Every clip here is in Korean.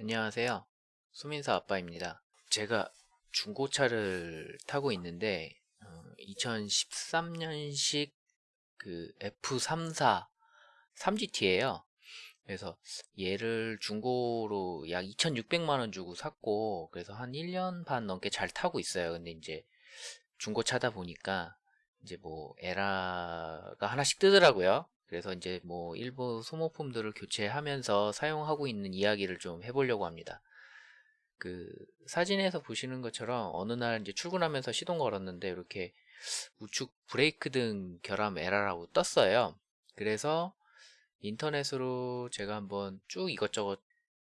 안녕하세요. 수민사 아빠입니다. 제가 중고차를 타고 있는데 2013년식 그 F34 3GT예요. 그래서 얘를 중고로 약 2,600만원 주고 샀고 그래서 한 1년 반 넘게 잘 타고 있어요. 근데 이제 중고차다 보니까 이제 뭐 에라가 하나씩 뜨더라고요. 그래서 이제 뭐 일부 소모품들을 교체하면서 사용하고 있는 이야기를 좀 해보려고 합니다. 그 사진에서 보시는 것처럼 어느 날 이제 출근하면서 시동 걸었는데 이렇게 우측 브레이크 등 결함 에러라고 떴어요. 그래서 인터넷으로 제가 한번 쭉 이것저것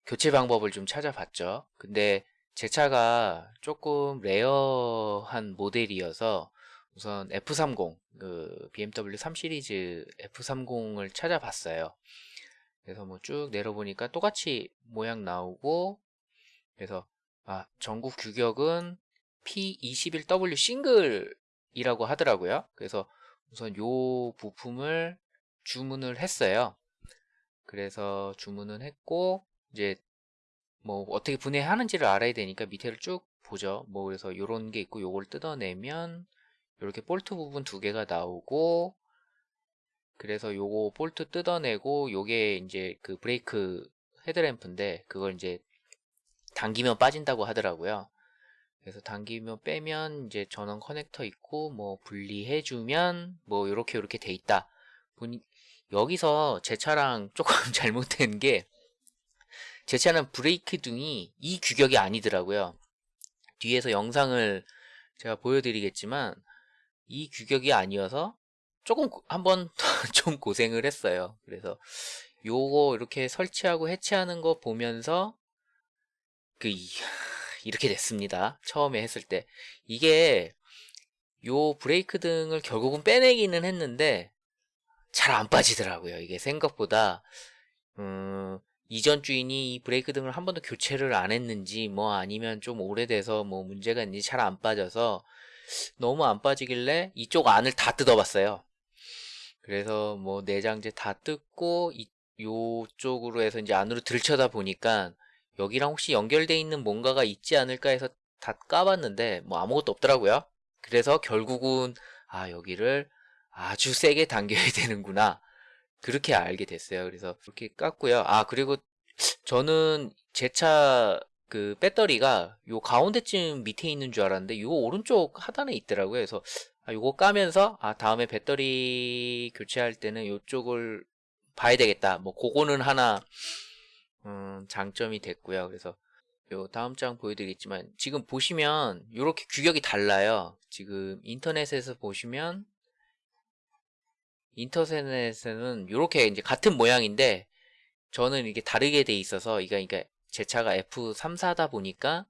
교체 방법을 좀 찾아봤죠. 근데 제 차가 조금 rare한 모델이어서 우선 F30, 그 BMW 3 시리즈 F30을 찾아봤어요. 그래서 뭐 쭉 내려보니까 똑같이 모양 나오고 그래서 아 전국 규격은 P21W 싱글이라고 하더라고요. 그래서 우선 요 부품을 주문을 했어요. 그래서 주문은 했고 이제 뭐 어떻게 분해하는지를 알아야 되니까 밑에를 쭉 보죠. 뭐 그래서 요런 게 있고 요걸 뜯어내면 이렇게 볼트 부분 두 개가 나오고 그래서 요거 볼트 뜯어내고 요게 이제 그 브레이크 헤드램프인데 그걸 이제 당기면 빠진다고 하더라고요. 그래서 당기면 빼면 이제 전원 커넥터 있고 뭐 분리해주면 뭐 요렇게 요렇게 돼 있다. 여기서 제 차랑 조금 잘못된 게 제 차는 브레이크 등이 이 규격이 아니더라고요. 뒤에서 영상을 제가 보여드리겠지만 이 규격이 아니어서 조금 한번 좀 고생을 했어요. 그래서 요거 이렇게 설치하고 해체하는 거 보면서 그 이렇게 됐습니다. 처음에 했을 때 이게 요 브레이크 등을 결국은 빼내기는 했는데 잘 안 빠지더라고요. 이게 생각보다 음, 이전 주인이 이 브레이크 등을 한 번도 교체를 안 했는지 뭐 아니면 좀 오래돼서 뭐 문제가 있는지 잘 안 빠져서 너무 안 빠지길래 이쪽 안을 다 뜯어봤어요. 그래서 뭐 내장재 다 뜯고 이, 요쪽으로 해서 이제 안으로 들쳐다 보니까 여기랑 혹시 연결돼 있는 뭔가가 있지 않을까 해서 다 까봤는데 뭐 아무것도 없더라고요. 그래서 결국은 아 여기를 아주 세게 당겨야 되는구나 그렇게 알게 됐어요. 그래서 그렇게 깠고요. 아 그리고 저는 제 차 그 배터리가 요 가운데쯤 밑에 있는 줄 알았는데 요 오른쪽 하단에 있더라고요. 그래서 아, 요거 까면서 아 다음에 배터리 교체할 때는 요쪽을 봐야 되겠다. 뭐 그거는 하나 음, 장점이 됐고요. 그래서 요 다음 장 보여드리겠지만 지금 보시면 이렇게 규격이 달라요. 지금 인터넷에서 보시면 인터넷에는 이렇게 이제 같은 모양인데 저는 이게 다르게 돼 있어서 이게 그러니까 제 차가 F34다 보니까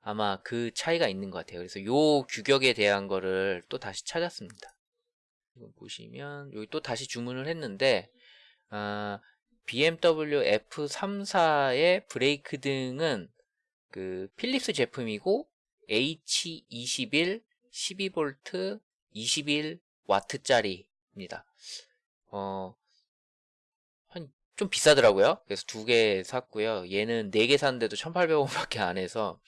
아마 그 차이가 있는 것 같아요. 그래서 요 규격에 대한 거를 또 다시 찾았습니다. 보시면 여기 또 다시 주문을 했는데 아, BMW F34의 브레이크 등은 그 필립스 제품이고 H21 12V 21W짜리입니다. 어, 좀 비싸더라고요. 그래서 두 개 샀고요. 얘는 네 개 샀는데도 1800원밖에 안 해서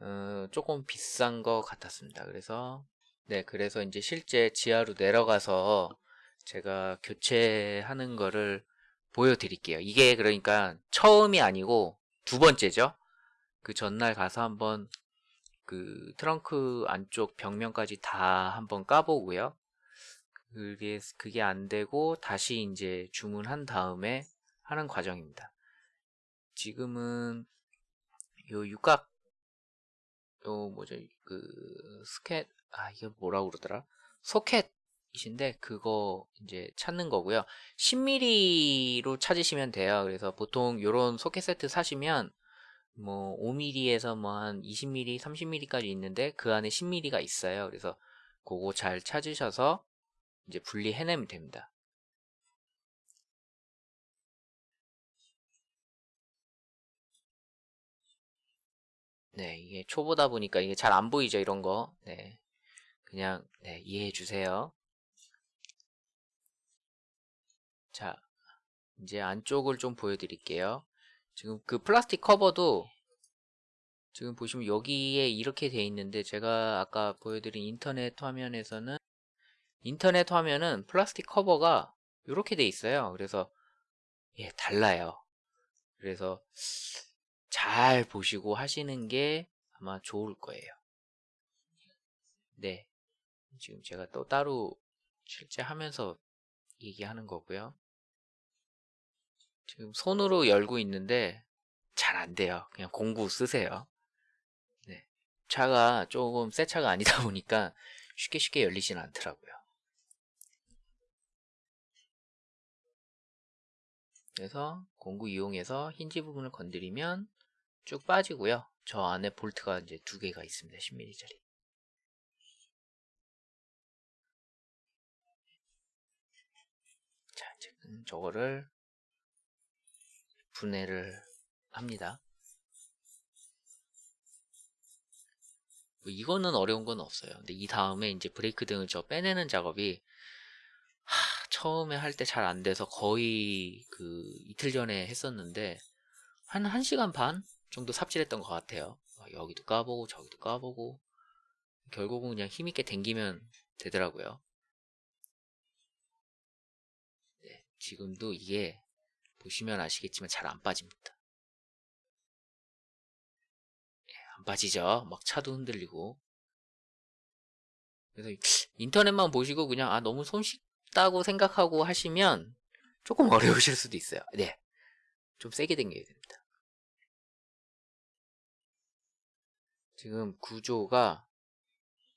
어, 조금 비싼 것 같았습니다. 그래서 네, 그래서 이제 실제 지하로 내려가서 제가 교체하는 거를 보여드릴게요. 이게 그러니까 처음이 아니고 두 번째죠. 그 전날 가서 한번 그 트렁크 안쪽 벽면까지 다 한번 까보고요. 그게 그게 안 되고 다시 이제 주문한 다음에 하는 과정입니다. 지금은 요 육각 요 뭐죠? 그 스캣 아 이게 뭐라고 그러더라? 소켓이신데 그거 이제 찾는 거고요. 10mm로 찾으시면 돼요. 그래서 보통 요런 소켓 세트 사시면 뭐 5mm에서 뭐 한 20mm 30mm까지 있는데 그 안에 10mm가 있어요. 그래서 그거 잘 찾으셔서 이제 분리해내면 됩니다 네, 이게 초보다 보니까 이게 잘 안 보이죠, 이런 거. 네. 그냥, 네, 이해해 주세요. 자, 이제 안쪽을 좀 보여드릴게요. 지금 그 플라스틱 커버도 지금 보시면 여기에 이렇게 돼 있는데 제가 아까 보여드린 인터넷 화면에서는 인터넷 화면은 플라스틱 커버가 이렇게 돼 있어요. 그래서 예, 달라요. 그래서 잘 보시고 하시는 게 아마 좋을 거예요. 네. 지금 제가 또 따로 실제 하면서 얘기하는 거고요. 지금 손으로 열고 있는데 잘 안 돼요. 그냥 공구 쓰세요. 네. 차가 조금 새 차가 아니다 보니까 쉽게 쉽게 열리진 않더라고요. 그래서 공구 이용해서 힌지 부분을 건드리면 쭉 빠지고요. 저 안에 볼트가 이제 두 개가 있습니다. 10mm짜리. 자, 지금 저거를 분해를 합니다. 뭐 이거는 어려운 건 없어요. 근데 이 다음에 이제 브레이크 등을 저 빼내는 작업이 하, 처음에 할 때 잘 안 돼서 거의 그 이틀 전에 했었는데 한 1시간 반 정도 삽질했던 것 같아요. 여기도 까보고 저기도 까보고 결국은 그냥 힘있게 당기면 되더라고요. 네, 지금도 이게 보시면 아시겠지만 잘 안 빠집니다. 네, 안 빠지죠? 막 차도 흔들리고 그래서 인터넷만 보시고 그냥 아 너무 손쉽다고 생각하고 하시면 조금 어려우실 수도 있어요. 네, 좀 세게 당겨야 됩니다. 지금 구조가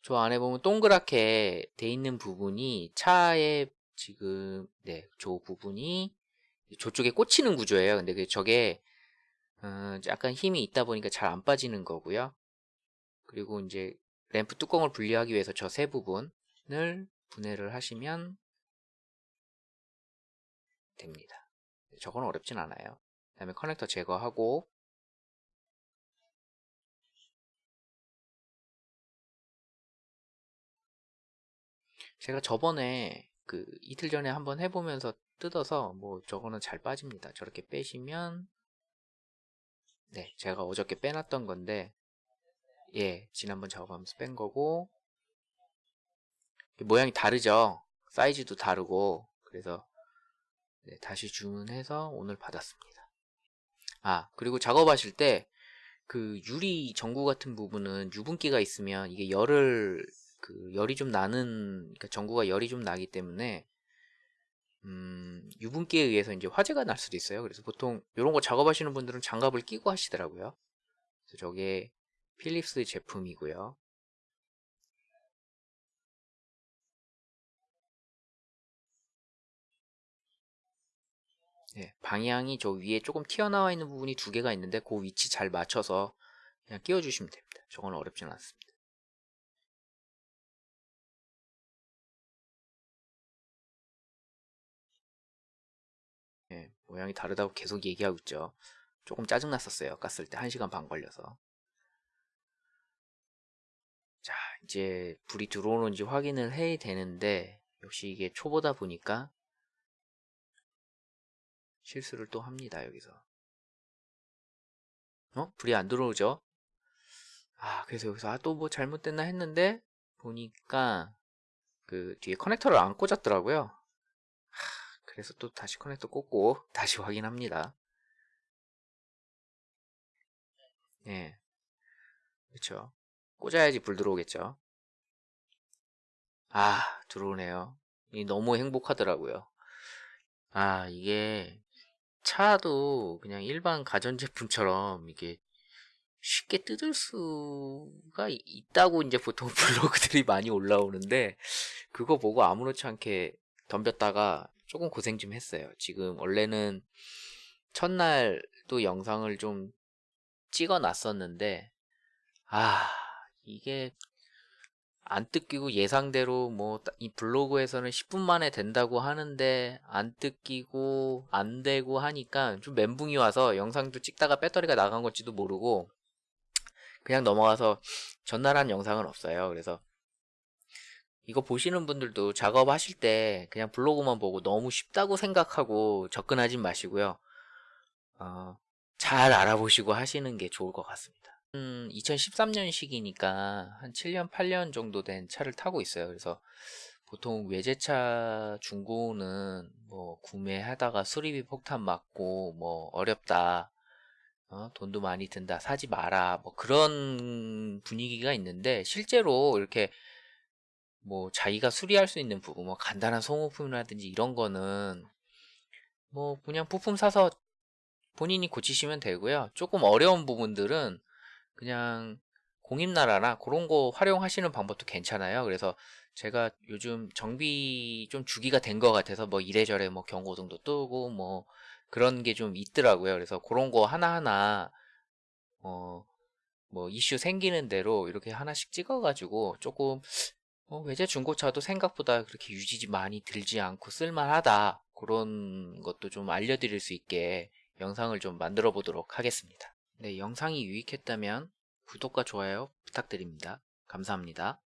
저 안에 보면 동그랗게 돼 있는 부분이 차의 지금 네, 저 부분이 저쪽에 꽂히는 구조예요. 근데 그 저게 어, 약간 힘이 있다 보니까 잘 안 빠지는 거고요. 그리고 이제 램프 뚜껑을 분리하기 위해서 저 세 부분을 분해를 하시면 됩니다. 저건 어렵진 않아요. 그 다음에 커넥터 제거하고 제가 저번에 그 이틀 전에 한번 해보면서 뜯어서 뭐 저거는 잘 빠집니다. 저렇게 빼시면 네 제가 어저께 빼놨던 건데 예 지난번 작업하면서 뺀 거고 모양이 다르죠. 사이즈도 다르고 그래서 네, 다시 주문해서 오늘 받았습니다. 아 그리고 작업하실 때 그 유리 전구 같은 부분은 유분기가 있으면 이게 열을 그 열이 좀 나는 그러니까 전구가 열이 좀 나기 때문에 음, 유분기에 의해서 이제 화재가 날 수도 있어요. 그래서 보통 이런 거 작업하시는 분들은 장갑을 끼고 하시더라고요. 그래서 저게 필립스 제품이고요. 네, 방향이 저 위에 조금 튀어나와 있는 부분이 두 개가 있는데 그 위치 잘 맞춰서 그냥 끼워주시면 됩니다. 저건 어렵진 않습니다. 모양이 다르다고 계속 얘기하고 있죠. 조금 짜증났었어요. 깠을 때 1시간 반 걸려서. 자, 이제 불이 들어오는지 확인을 해야 되는데 역시 이게 초보다 보니까 실수를 또 합니다. 여기서. 어? 불이 안 들어오죠? 아, 그래서 여기서 아, 또 뭐 잘못됐나 했는데 보니까 그 뒤에 커넥터를 안 꽂았더라고요. 그래서 또 다시 커넥터 꽂고 다시 확인합니다. 예. 그렇죠. 꽂아야지 불 들어오겠죠. 아, 들어오네요. 이 너무 행복하더라고요. 아, 이게 차도 그냥 일반 가전제품처럼 이게 쉽게 뜯을 수가 있다고 이제 보통 블로그들이 많이 올라오는데 그거 보고 아무렇지 않게 덤볐다가 조금 고생 좀 했어요. 지금 원래는 첫날 또 영상을 좀 찍어 놨었는데 아 이게 안 뜯기고 예상대로 뭐 이 블로그에서는 10분 만에 된다고 하는데 안 뜯기고 안 되고 하니까 좀 멘붕이 와서 영상도 찍다가 배터리가 나간 건지도 모르고 그냥 넘어가서 전날 한 영상은 없어요. 그래서 이거 보시는 분들도 작업하실 때 그냥 블로그만 보고 너무 쉽다고 생각하고 접근하지 마시고요. 어, 잘 알아보시고 하시는 게 좋을 것 같습니다. 음, 2013년식이니까 한 7년, 8년 정도 된 차를 타고 있어요. 그래서 보통 외제차 중고는 뭐 구매하다가 수리비 폭탄 맞고 뭐 어렵다. 어, 돈도 많이 든다. 사지 마라. 뭐 그런 분위기가 있는데 실제로 이렇게 뭐 자기가 수리할 수 있는 부분, 뭐 간단한 소모품이라든지 이런 거는 뭐 그냥 부품 사서 본인이 고치시면 되고요. 조금 어려운 부분들은 그냥 공임나라나 그런 거 활용하시는 방법도 괜찮아요. 그래서 제가 요즘 정비 좀 주기가 된 것 같아서 뭐 이래저래 뭐 경고등도 뜨고 뭐 그런 게 좀 있더라고요. 그래서 그런 거 하나하나 어 뭐 이슈 생기는 대로 이렇게 하나씩 찍어가지고 조금 어, 외제 중고차도 생각보다 그렇게 유지비 많이 들지 않고 쓸만하다. 그런 것도 좀 알려드릴 수 있게 영상을 좀 만들어 보도록 하겠습니다. 네, 영상이 유익했다면 구독과 좋아요 부탁드립니다. 감사합니다.